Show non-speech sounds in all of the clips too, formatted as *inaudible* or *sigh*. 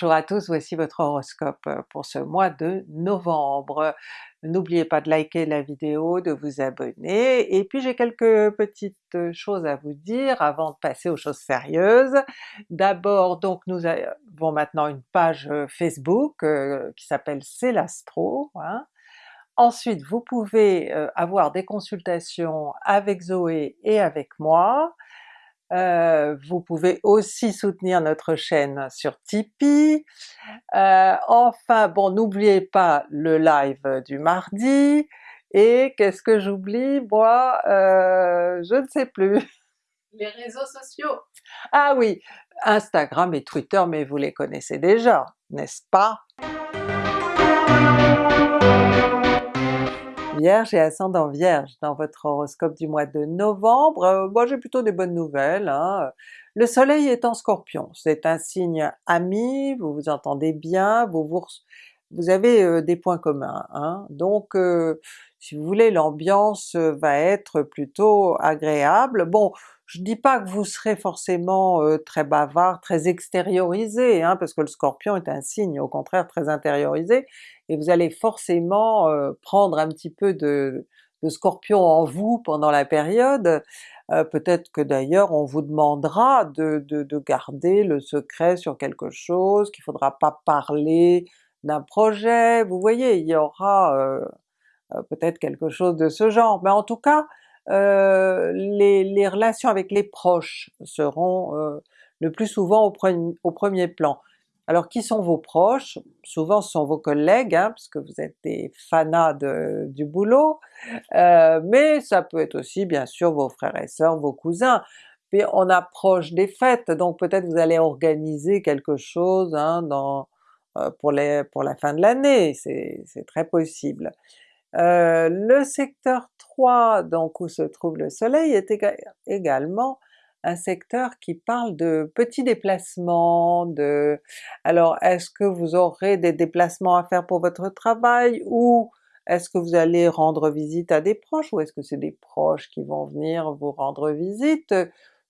Bonjour à tous, voici votre horoscope pour ce mois de novembre. N'oubliez pas de liker la vidéo, de vous abonner, et puis j'ai quelques petites choses à vous dire avant de passer aux choses sérieuses. D'abord donc nous avons maintenant une page Facebook euh, qui s'appelle C'est l'Astro. Hein. Ensuite vous pouvez euh, avoir des consultations avec Zoé et avec moi, euh, vous pouvez aussi soutenir notre chaîne sur Tipeee. Euh, enfin bon, n'oubliez pas le live du mardi, et qu'est-ce que j'oublie? Moi? Euh, je ne sais plus. *laughs* Les réseaux sociaux! Ah oui, Instagram et Twitter, mais vous les connaissez déjà, n'est-ce pas? Vierge et ascendant Vierge dans votre horoscope du mois de novembre, euh, moi j'ai plutôt des bonnes nouvelles. Hein. Le soleil est en Scorpion, c'est un signe ami, vous vous entendez bien, vous, vous, avez euh, des points communs, hein. donc euh, si vous voulez l'ambiance va être plutôt agréable. Bon, je dis pas que vous serez forcément très bavard, très extériorisé, hein, parce que le Scorpion est un signe au contraire très intériorisé, et vous allez forcément prendre un petit peu de, Scorpion en vous pendant la période, peut-être que d'ailleurs on vous demandera de, de, garder le secret sur quelque chose, qu'il faudra pas parler d'un projet, vous voyez, il y aura peut-être quelque chose de ce genre, mais en tout cas euh, les, relations avec les proches seront euh, le plus souvent au, premier plan. Alors qui sont vos proches? Souvent ce sont vos collègues, hein, parce que vous êtes des fanas du boulot, euh, mais ça peut être aussi bien sûr vos frères et sœurs, vos cousins. Puis on approche des fêtes, donc peut-être vous allez organiser quelque chose hein, dans, pour, les, pour la fin de l'année, c'est très possible. Euh, le secteur 3, donc où se trouve le soleil, est également un secteur qui parle de petits déplacements. Alors est-ce que vous aurez des déplacements à faire pour votre travail, ou est-ce que vous allez rendre visite à des proches, ou est-ce que c'est des proches qui vont venir vous rendre visite?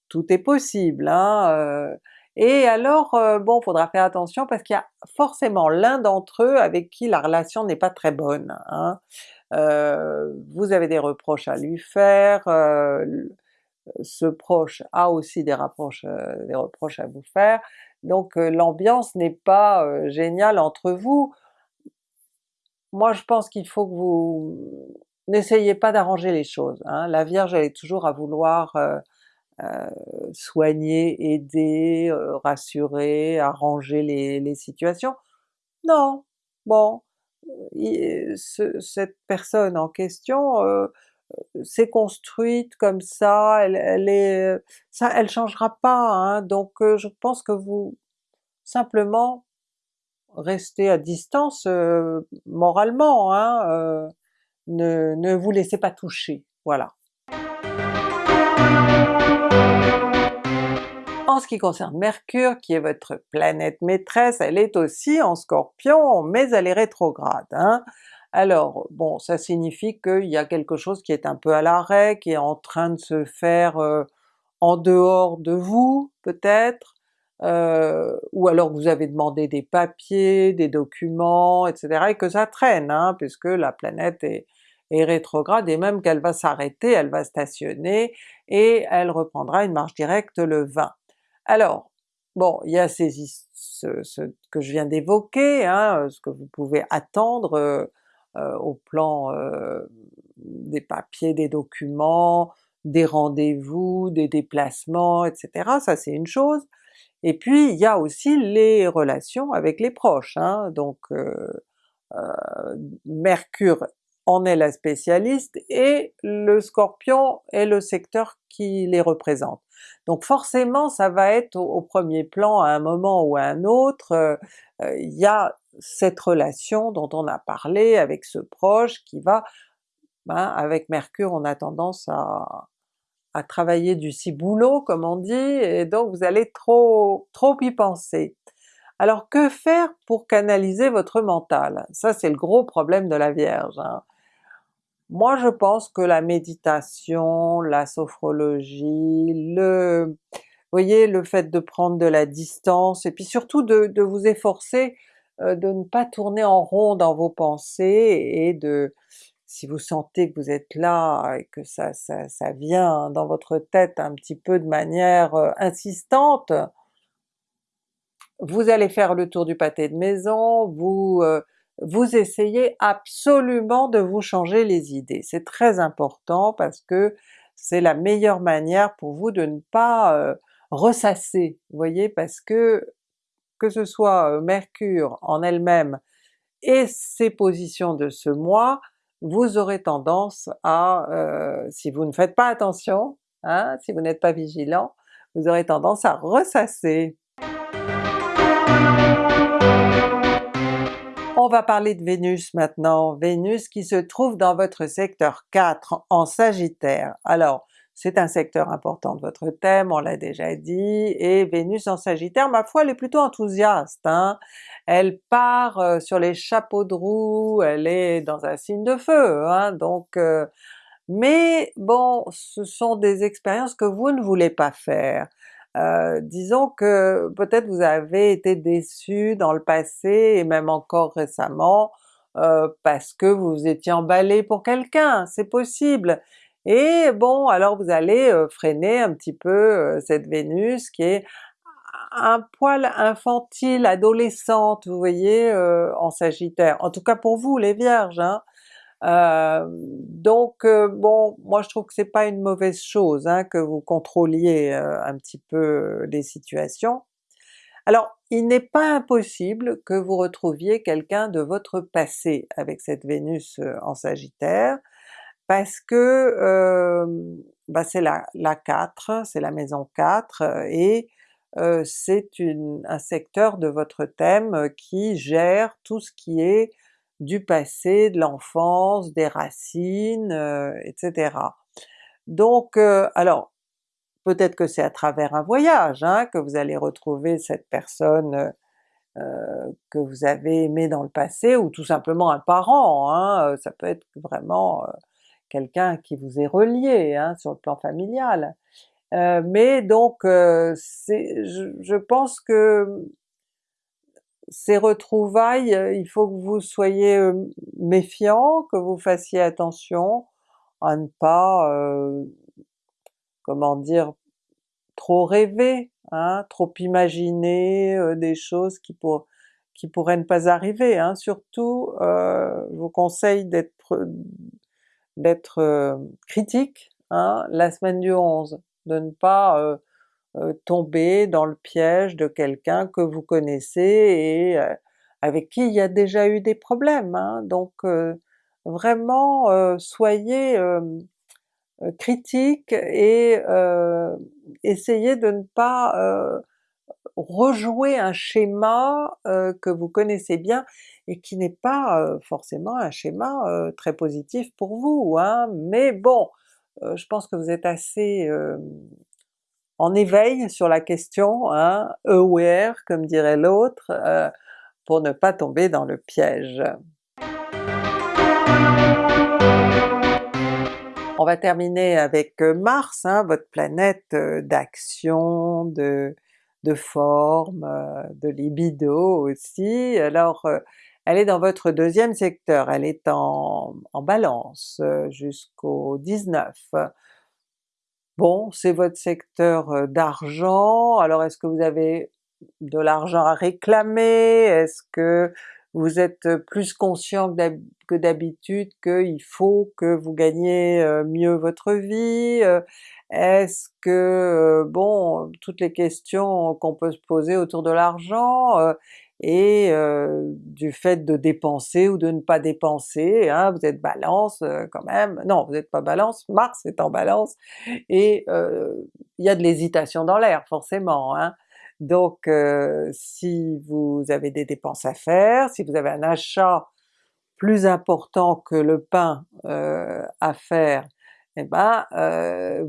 Tout est possible, hein? Euh. Et alors euh, bon, faudra faire attention parce qu'il y a forcément l'un d'entre eux avec qui la relation n'est pas très bonne. Hein? Euh, vous avez des reproches à lui faire, euh, ce proche a aussi des, rapproches, des reproches à vous faire, donc l'ambiance n'est pas géniale entre vous. Moi je pense qu'il faut que vous n'essayez pas d'arranger les choses, hein. la Vierge elle est toujours à vouloir soigner, aider, rassurer, arranger les, les situations. Non, bon, cette personne en question euh, s'est construite comme ça, elle, elle est, ça, elle changera pas, hein, donc euh, je pense que vous simplement restez à distance euh, moralement, hein, ne, ne vous laissez pas toucher, voilà. En ce qui concerne Mercure, qui est votre planète maîtresse, elle est aussi en Scorpion, mais elle est rétrograde. Hein. Alors bon, ça signifie qu'il y a quelque chose qui est un peu à l'arrêt, qui est en train de se faire euh, en dehors de vous peut-être, euh, ou alors vous avez demandé des papiers, des documents, etc. et que ça traîne, hein, puisque la planète est, est rétrograde, et même qu'elle va s'arrêter, elle va stationner, et elle reprendra une marche directe le 20. Alors, bon, il y a ces, ce, que je viens d'évoquer, hein, ce que vous pouvez attendre euh, euh, au plan euh, des papiers, des documents, des rendez-vous, des déplacements, etc. ça c'est une chose. Et puis il y a aussi les relations avec les proches, hein, donc Mercure en est la spécialiste, et le Scorpion est le secteur qui les représente. Donc forcément ça va être au, premier plan à un moment ou à un autre, euh, euh, il y a cette relation dont on a parlé avec ce proche qui va, ben, avec Mercure on a tendance à, à travailler du ciboulot comme on dit, et donc vous allez trop, trop y penser. Alors que faire pour canaliser votre mental? Ça c'est le gros problème de la Vierge. Hein. Moi je pense que la méditation, la sophrologie, le, voyez le fait de prendre de la distance et puis surtout de, vous efforcer de ne pas tourner en rond dans vos pensées et de, si vous sentez que vous êtes là et que ça, ça, ça vient dans votre tête un petit peu de manière insistante, vous allez faire le tour du pâté de maison, vous, vous essayez absolument de vous changer les idées. C'est très important parce que c'est la meilleure manière pour vous de ne pas ressasser, vous voyez, parce que que ce soit Mercure en elle-même et ses positions de ce mois, vous aurez tendance à, euh, si vous ne faites pas attention, hein, si vous n'êtes pas vigilant, vous aurez tendance à ressasser. On va parler de Vénus maintenant, Vénus qui se trouve dans votre secteur 4 en Sagittaire. Alors c'est un secteur important de votre thème, on l'a déjà dit, et Vénus en Sagittaire, ma foi, elle est plutôt enthousiaste, hein? elle part euh, sur les chapeaux de roue, elle est dans un signe de feu, hein? donc euh, mais bon, ce sont des expériences que vous ne voulez pas faire. Euh, disons que peut-être vous avez été déçu dans le passé et même encore récemment parce que vous étiez emballé pour quelqu'un, c'est possible, et bon, alors vous allez freiner un petit peu cette Vénus qui est un poil infantile, adolescente, vous voyez, en Sagittaire, en tout cas pour vous les Vierges. Hein. Donc bon, moi je trouve que c'est pas une mauvaise chose hein, que vous contrôliez un petit peu les situations. Alors il n'est pas impossible que vous retrouviez quelqu'un de votre passé avec cette Vénus en Sagittaire, parce que bah c'est la, la 4, c'est la maison 4, et c'est un secteur de votre thème qui gère tout ce qui est du passé, de l'enfance, des racines, etc. Donc alors peut-être que c'est à travers un voyage hein, que vous allez retrouver cette personne que vous avez aimé dans le passé, ou tout simplement un parent, hein, ça peut être vraiment quelqu'un qui vous est relié hein, sur le plan familial. Euh, mais donc euh, je, je, pense que ces retrouvailles, il faut que vous soyez euh, méfiant, que vous fassiez attention à ne pas, euh, comment dire, trop rêver, hein, trop imaginer euh, des choses qui, pour, qui pourraient ne pas arriver. Hein. Surtout, je vous conseille d'être euh, critique hein, la semaine du 11, de ne pas euh, euh, tomber dans le piège de quelqu'un que vous connaissez et avec qui il y a déjà eu des problèmes. Hein. donc vraiment soyez critique et essayez de ne pas rejouer un schéma que vous connaissez bien et qui n'est pas forcément un schéma très positif pour vous, hein. mais bon, je pense que vous êtes assez en éveil sur la question, hein, aware comme dirait l'autre, pour ne pas tomber dans le piège. On va terminer avec Mars, hein, votre planète d'action, de, de forme, de libido aussi. Alors elle est dans votre deuxième secteur, elle est en, Balance jusqu'au 19. Bon, c'est votre secteur d'argent, alors est-ce que vous avez de l'argent à réclamer? Est-ce que vous êtes plus conscient que d'habitude qu'il faut que vous gagnez mieux votre vie? Est-ce que, bon, toutes les questions qu'on peut se poser autour de l'argent, et du fait de dépenser ou de ne pas dépenser, hein, vous êtes Balance quand même, non vous n'êtes pas Balance, Mars est en Balance, et il y a de l'hésitation dans l'air forcément. Hein. Donc si vous avez des dépenses à faire, si vous avez un achat plus important que le pain à faire, eh ben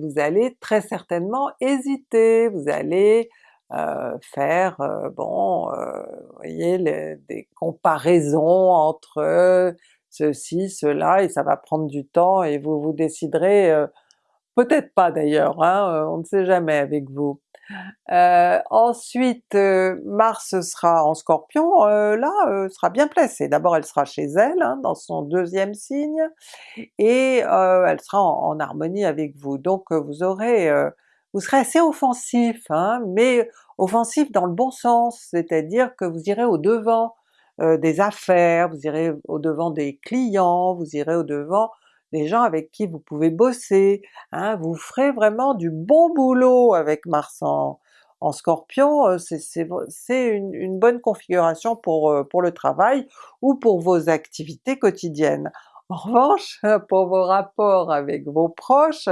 vous allez très certainement hésiter, vous allez euh, faire, euh, bon, euh, vous voyez, des comparaisons entre ceci, cela, et ça va prendre du temps et vous vous déciderez, peut-être pas d'ailleurs, hein, on ne sait jamais avec vous. Euh, ensuite Mars sera en Scorpion, là sera bien placée. D'abord elle sera chez elle, hein, dans son deuxième signe, et elle sera en, harmonie avec vous. Donc vous aurez, vous serez assez offensif, hein, mais offensif dans le bon sens, c'est-à-dire que vous irez au devant des affaires, vous irez au devant des clients, vous irez au devant des gens avec qui vous pouvez bosser, hein, vous ferez vraiment du bon boulot avec Mars en, Scorpion, euh, c'est une, bonne configuration euh, pour le travail ou pour vos activités quotidiennes. En revanche, *laughs* pour vos rapports avec vos proches,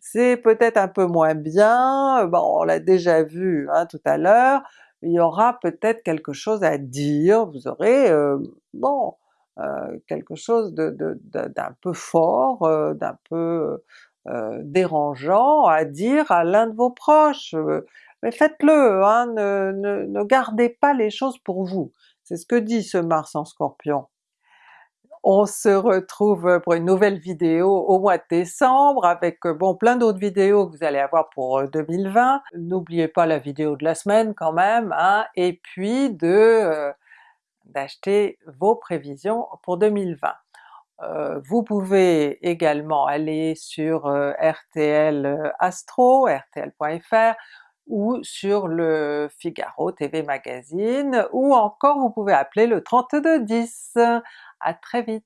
c'est peut-être un peu moins bien, bon on l'a déjà vu hein, tout à l'heure, il y aura peut-être quelque chose à dire, vous aurez, euh, bon, euh, quelque chose d'un de, de, peu fort, euh, d'un peu euh, dérangeant à dire à l'un de vos proches, mais faites-le, hein, ne, ne, ne, gardez pas les choses pour vous. C'est ce que dit ce Mars en Scorpion. On se retrouve pour une nouvelle vidéo au mois de décembre avec bon plein d'autres vidéos que vous allez avoir pour 2020. N'oubliez pas la vidéo de la semaine quand même, hein, et puis de d'acheter vos prévisions pour 2020. Euh, vous pouvez également aller sur euh, RTL euh, Astro, rtl.fr, ou sur le Figaro TV Magazine, ou encore vous pouvez appeler le 3210. À très vite!